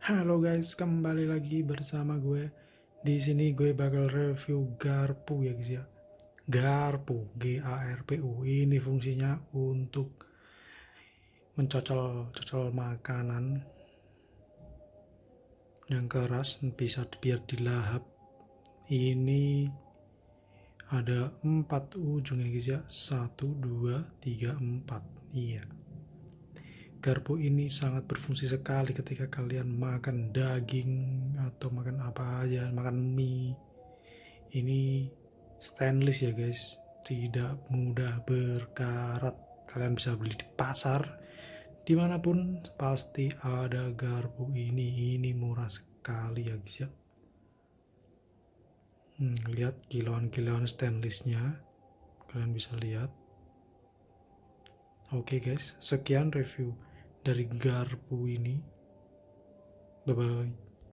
Halo guys, kembali lagi bersama gue. Di sini gue bakal review garpu ya guys ya. Garpu, G A R P U. Ini fungsinya untuk mencocol-cocol makanan yang keras bisa biar dilahap. Ini ada empat ujungnya guys ya. Satu, dua, tiga, empat. Iya. Garpu ini sangat berfungsi sekali ketika kalian makan daging atau makan apa aja, makan mie. Ini stainless ya guys, tidak mudah berkarat. Kalian bisa beli di pasar, di mana pun pasti ada garpu ini. Ini murah sekali ya guys ya. Hmm, lihat kiloan-kiloan stainlessnya, kalian bisa lihat. Oke okay guys, sekian review dari garpu ini. Bye bye.